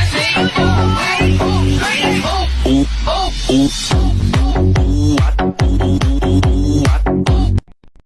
Oh, oh, oh, oh,